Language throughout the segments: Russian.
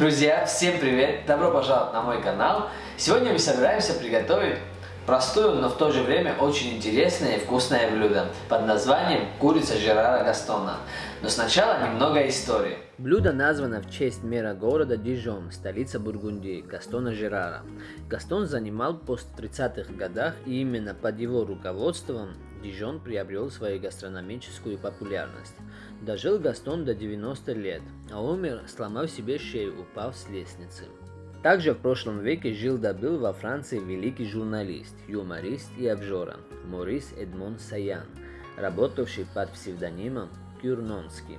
Друзья, всем привет! Добро пожаловать на мой канал! Сегодня мы собираемся приготовить простое, но в то же время очень интересное и вкусное блюдо под названием курица Жерара Гастона. Но сначала немного истории. Блюдо названо в честь мэра города Дижон, столица Бургундии, Гастона Жерара. Гастон занимал пост в 30-х годах и именно под его руководством Дижон приобрел свою гастрономическую популярность. Дожил Гастон до 90 лет, а умер, сломав себе шею, упав с лестницы. Также в прошлом веке жил-добыл во Франции великий журналист, юморист и обжора Морис Эдмон Саян, работавший под псевдонимом Кюрнонский.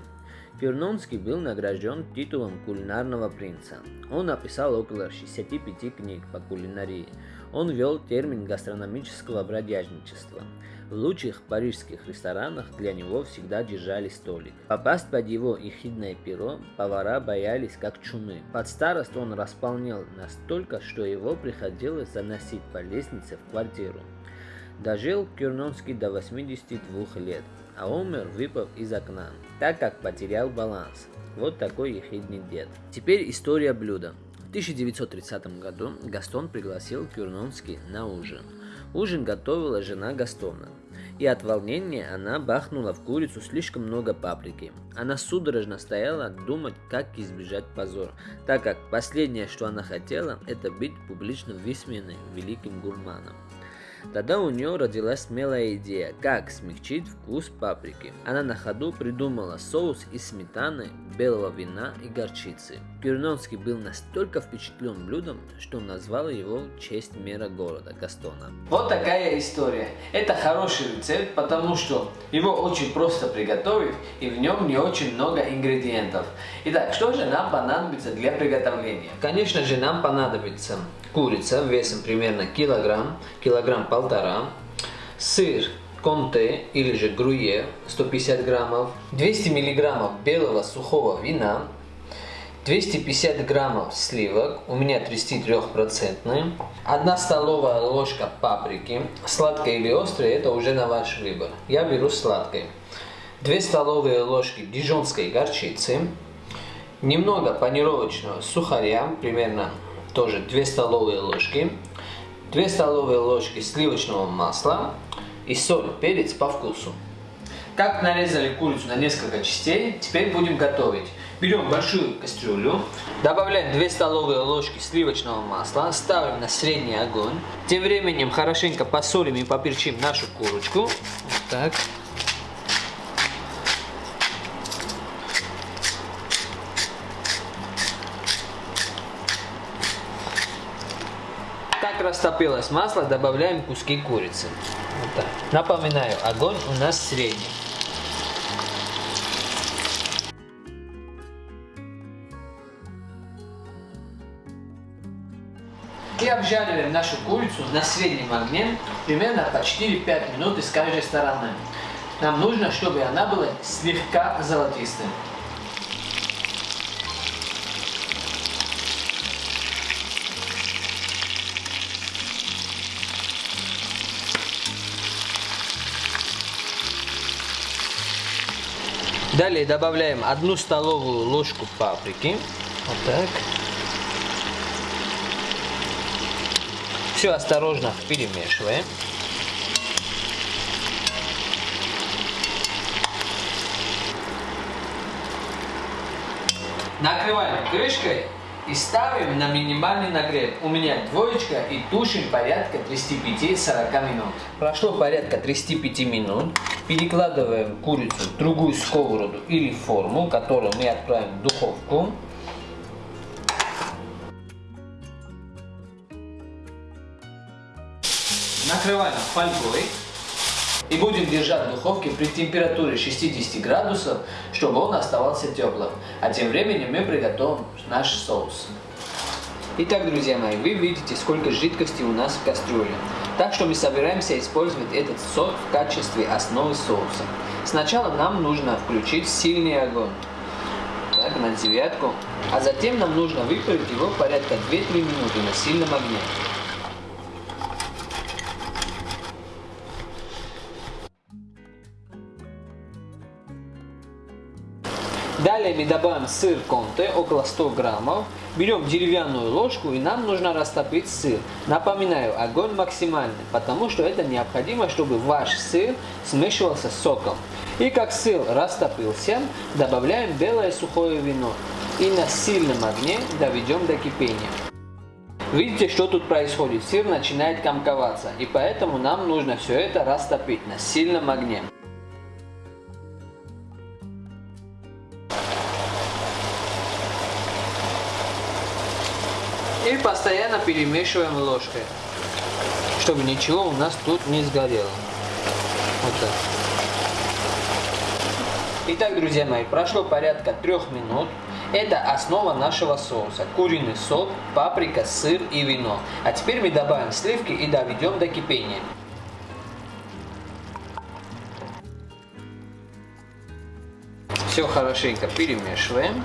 Кюрнонский был награжден титулом кулинарного принца. Он написал около 65 книг по кулинарии. Он ввел термин гастрономического бродяжничества. В лучших парижских ресторанах для него всегда держали столик. Попасть под его ехидное перо повара боялись как чумы. Под старость он располнел настолько, что его приходилось заносить по лестнице в квартиру. Дожил Кюрнонский до 82 лет, а умер, выпав из окна, так как потерял баланс. Вот такой ехидный дед. Теперь история блюда. В 1930 году Гастон пригласил Кюрнонский на ужин. Ужин готовила жена Гастона и от волнения она бахнула в курицу слишком много паприки. Она судорожно стояла думать, как избежать позора, так как последнее, что она хотела, это быть публично высмеянной великим гурманом. Тогда у нее родилась смелая идея, как смягчить вкус паприки. Она на ходу придумала соус из сметаны, белого вина и горчицы. Кюрнонский был настолько впечатлен блюдом, что назвал его в честь мэра города Гастона. Вот такая история. Это хороший рецепт, потому что его очень просто приготовить и в нем не очень много ингредиентов. Итак, что же нам понадобится для приготовления? Конечно же нам понадобится курица весом примерно килограмм, килограмм полтора, сыр Конте или же Груе 150 граммов, 200 миллиграммов белого сухого вина, 250 граммов сливок, у меня 33%, 1 столовая ложка паприки, сладкой или острой, это уже на ваш выбор. Я беру сладкой. 2 столовые ложки дижонской горчицы, немного панировочного сухаря, примерно тоже 2 столовые ложки, 2 столовые ложки сливочного масла и соль, перец по вкусу. Как нарезали курицу на несколько частей, теперь будем готовить. Берем большую кастрюлю, добавляем 2 столовые ложки сливочного масла, ставим на средний огонь. Тем временем хорошенько посолим и поперчим нашу курочку. Вот так. Так растопилось масло, добавляем куски курицы. Вот так. Напоминаю, огонь у нас средний. И обжариваем нашу курицу на среднем огне примерно по 4-5 минут с каждой стороны. Нам нужно, чтобы она была слегка золотистой. Далее добавляем одну столовую ложку паприки. Вот так. Все осторожно перемешиваем. Накрываем крышкой и ставим на минимальный нагрев. У меня двоечка и тушим порядка 35-40 минут. Прошло порядка 35 минут. Перекладываем курицу в другую сковороду или форму, которую мы отправим в духовку. Накрываем фольгой и будем держать в духовке при температуре 60 градусов, чтобы он оставался теплым. А тем временем мы приготовим наш соус. Итак, друзья мои, вы видите, сколько жидкости у нас в кастрюле. Так что мы собираемся использовать этот сок в качестве основы соуса. Сначала нам нужно включить сильный огонь. Так, на девятку. А затем нам нужно выпарить его порядка 2-3 минуты на сильном огне. Далее мы добавим сыр конте, около 100 граммов. Берем деревянную ложку и нам нужно растопить сыр. Напоминаю, огонь максимальный, потому что это необходимо, чтобы ваш сыр смешивался с соком. И как сыр растопился, добавляем белое сухое вино и на сильном огне доведем до кипения. Видите, что тут происходит? Сыр начинает комковаться, и поэтому нам нужно все это растопить на сильном огне. Постоянно перемешиваем ложкой, чтобы ничего у нас тут не сгорело. Вот так. Итак, друзья мои, прошло порядка трех минут. Это основа нашего соуса. Куриный сок, паприка, сыр и вино. А теперь мы добавим сливки и доведем до кипения. Все хорошенько перемешиваем.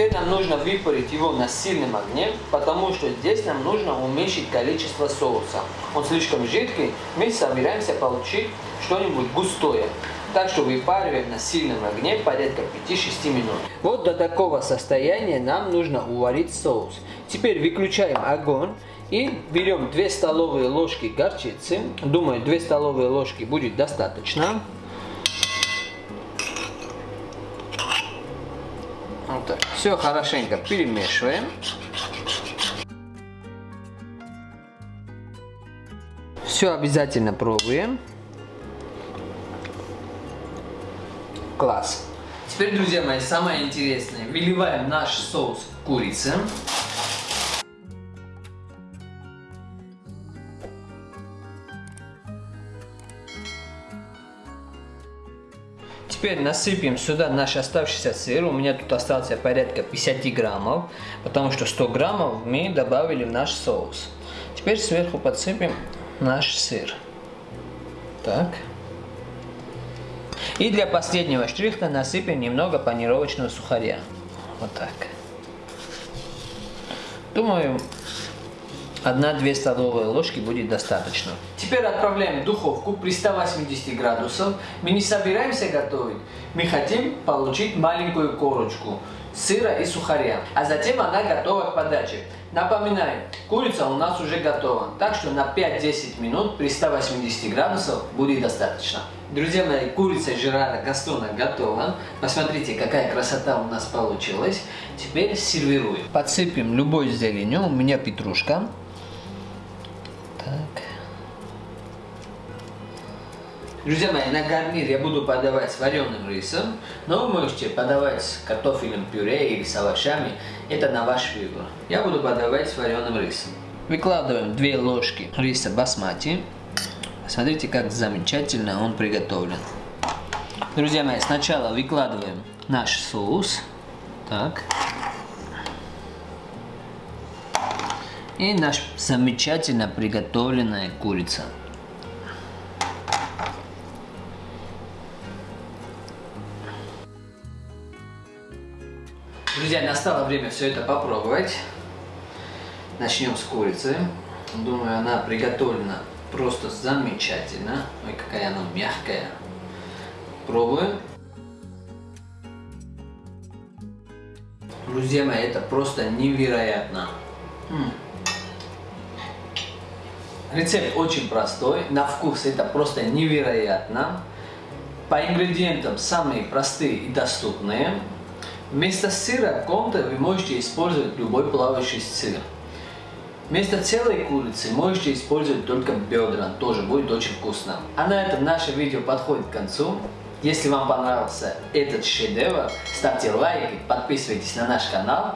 Теперь нам нужно выпарить его на сильном огне, потому что здесь нам нужно уменьшить количество соуса. Он слишком жидкий, мы собираемся получить что-нибудь густое. Так что выпариваем на сильном огне порядка 5-6 минут. Вот до такого состояния нам нужно уварить соус. Теперь выключаем огонь и берем 2 столовые ложки горчицы. Думаю, 2 столовые ложки будет достаточно. Так. Все хорошенько перемешиваем. Все обязательно пробуем. Класс. Теперь, друзья мои, самое интересное. Выливаем наш соус курицы. Теперь насыпем сюда наш оставшийся сыр. У меня тут остался порядка 50 граммов, потому что 100 граммов мы добавили в наш соус. Теперь сверху подсыпем наш сыр. Так. И для последнего штрихта насыпем немного панировочного сухаря. Вот так. Думаю, 1-2 столовые ложки будет достаточно. Теперь отправляем в духовку при 180 градусов. Мы не собираемся готовить. Мы хотим получить маленькую корочку сыра и сухаря. А затем она готова к подаче. Напоминаю, курица у нас уже готова. Так что на 5-10 минут при 180 градусов будет достаточно. Друзья мои, курица Жерара Гастона готова. Посмотрите, какая красота у нас получилась. Теперь сервируем. Подсыпем любой зеленью. У меня петрушка. Друзья мои, на гарнир я буду подавать с вареным рисом, но вы можете подавать с картофельным пюре или с овощами, это на ваш выбор. Я буду подавать с вареным рисом. Выкладываем 2 ложки риса басмати. Смотрите, как замечательно он приготовлен. Друзья мои, сначала выкладываем наш соус. Так. И наш замечательно приготовленная курица. Друзья, настало время все это попробовать. Начнем с курицы. Думаю, она приготовлена Просто замечательно. Ой, какая она мягкая. Пробуем. Друзья мои, это просто невероятно. Рецепт очень простой, на вкус это просто невероятно. По ингредиентам самые простые и доступные. Вместо сыра конте вы можете использовать любой плавающий сыр. Вместо целой курицы можете использовать только бедра, тоже будет очень вкусно. А на этом наше видео подходит к концу. Если вам понравился этот шедевр, ставьте лайки, подписывайтесь на наш канал.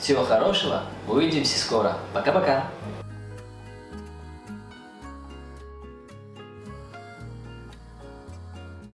Всего хорошего, увидимся скоро. Пока-пока.